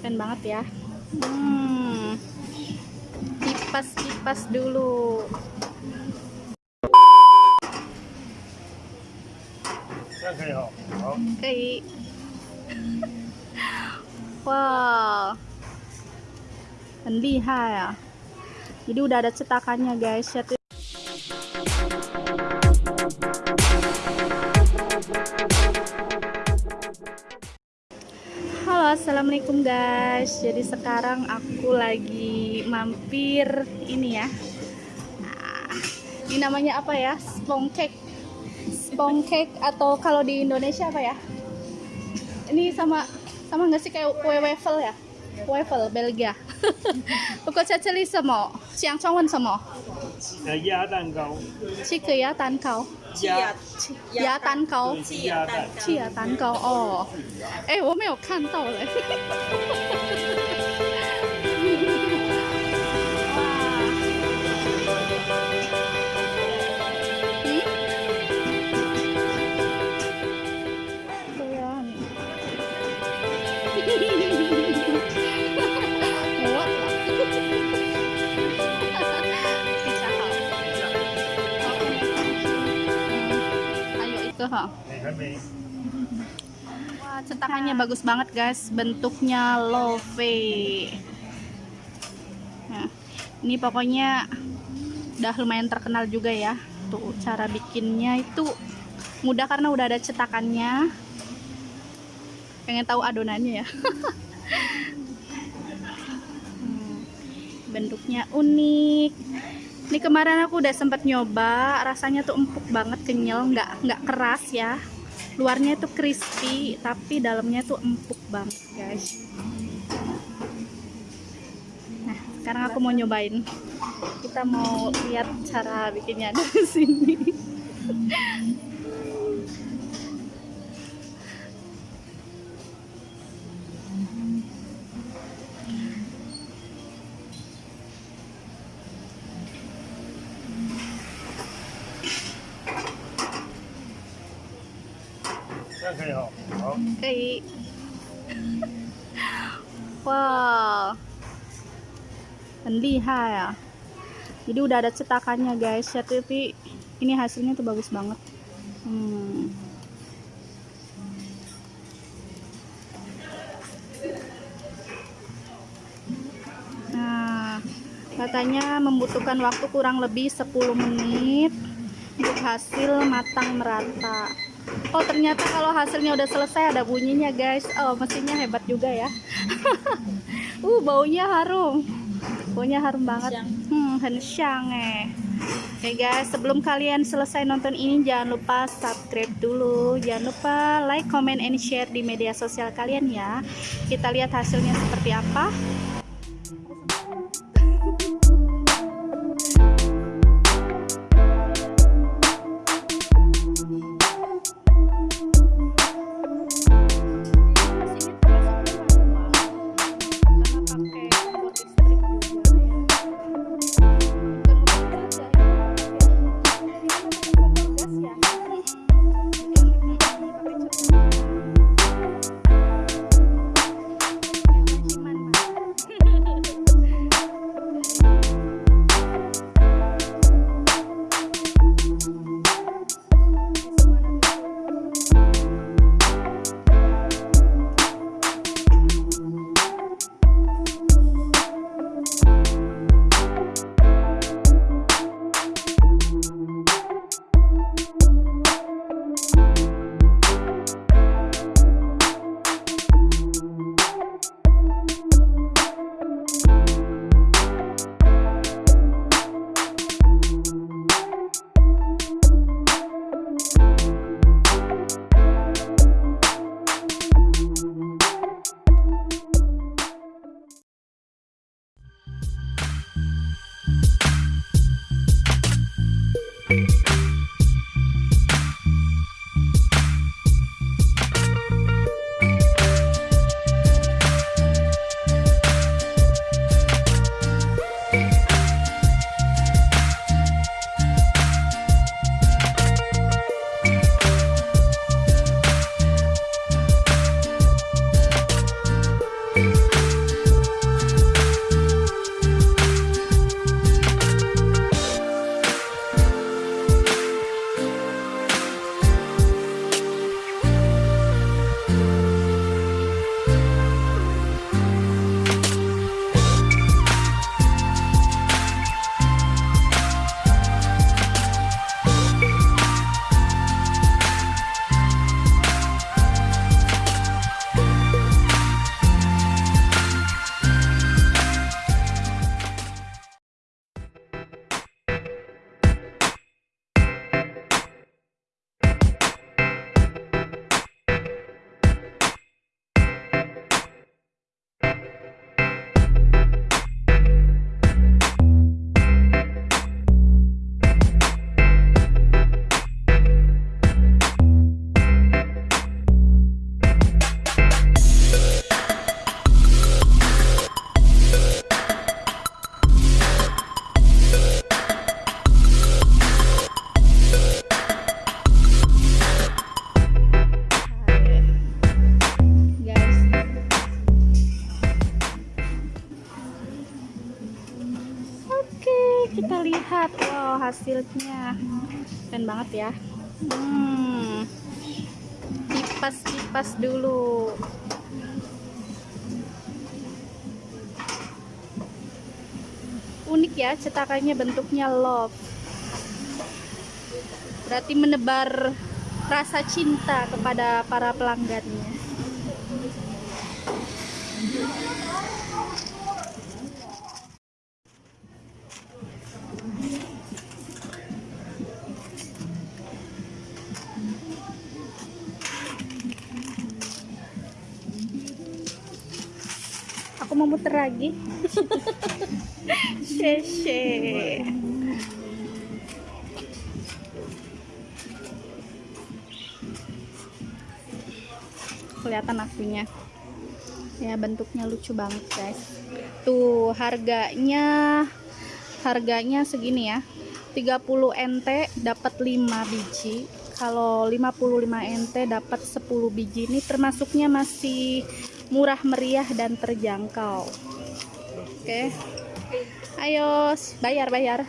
keren banget ya hmm. kipas kipas dulu Oke. wow Lihat. ya jadi udah ada cetakannya guys Assalamualaikum guys Jadi sekarang aku lagi mampir ini ya nah, Ini namanya apa ya? Spongkek cake atau kalau di Indonesia apa ya? Ini sama sama nggak sih kayak kue waffle ya? Waffle Belgia Pokoknya celi semua 想中文什么？呃，鸭蛋糕，七个鸭蛋糕。鸭鸭蛋糕。对是鸭蛋，气鸭蛋糕哦，哎，我没有看到嘞。gitu ha. Wah cetakannya bagus banget guys. Bentuknya love. Nah, ini pokoknya udah lumayan terkenal juga ya tuh cara bikinnya. Itu mudah karena udah ada cetakannya. Pengen tahu adonannya ya. Hmm. Bentuknya unik. Ini kemarin aku udah sempet nyoba, rasanya tuh empuk banget, kenyal, nggak nggak keras ya. Luarnya itu crispy tapi dalamnya tuh empuk banget guys. Nah sekarang aku mau nyobain. Kita mau lihat cara bikinnya dari sini 样可以哈。好， Oke. wow 很厉害啊 jadi udah ada cetakannya guys ya tapi ini hasilnya tuh bagus banget hmm. nah katanya membutuhkan waktu kurang lebih 10 menit untuk hasil matang merata Oh ternyata kalau hasilnya udah selesai ada bunyinya guys. Oh mesinnya hebat juga ya. Uh baunya harum. Baunya harum banget. Hmm hensyang eh. Oke guys sebelum kalian selesai nonton ini Jangan lupa subscribe dulu. Jangan lupa like, comment, and share di media sosial kalian ya. Kita lihat hasilnya seperti apa hasilnya keren banget ya. Hmm. Kipas-kipas dulu. Unik ya cetakannya bentuknya love. Berarti menebar rasa cinta kepada para pelanggannya aku mau muter lagi. Sheshe. kelihatan akunya ya bentuknya lucu banget guys. Tuh harganya harganya segini ya. 30 NT dapat 5 biji. Kalau 55 NT dapat 10 biji. Ini termasuknya masih murah meriah dan terjangkau. Oke. Ayo bayar bayar